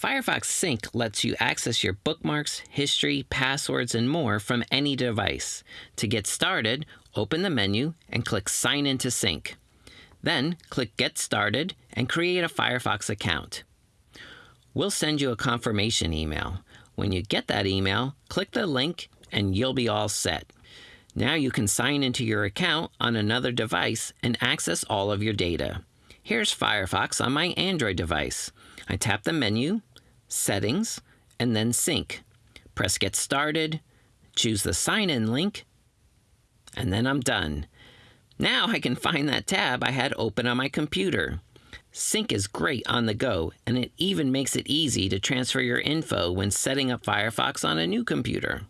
Firefox Sync lets you access your bookmarks, history, passwords, and more from any device. To get started, open the menu and click Sign in to Sync. Then click Get Started and create a Firefox account. We'll send you a confirmation email. When you get that email, click the link and you'll be all set. Now you can sign into your account on another device and access all of your data. Here's Firefox on my Android device. I tap the menu, Settings, and then Sync. Press Get Started, choose the sign in link, and then I'm done. Now I can find that tab I had open on my computer. Sync is great on the go, and it even makes it easy to transfer your info when setting up Firefox on a new computer.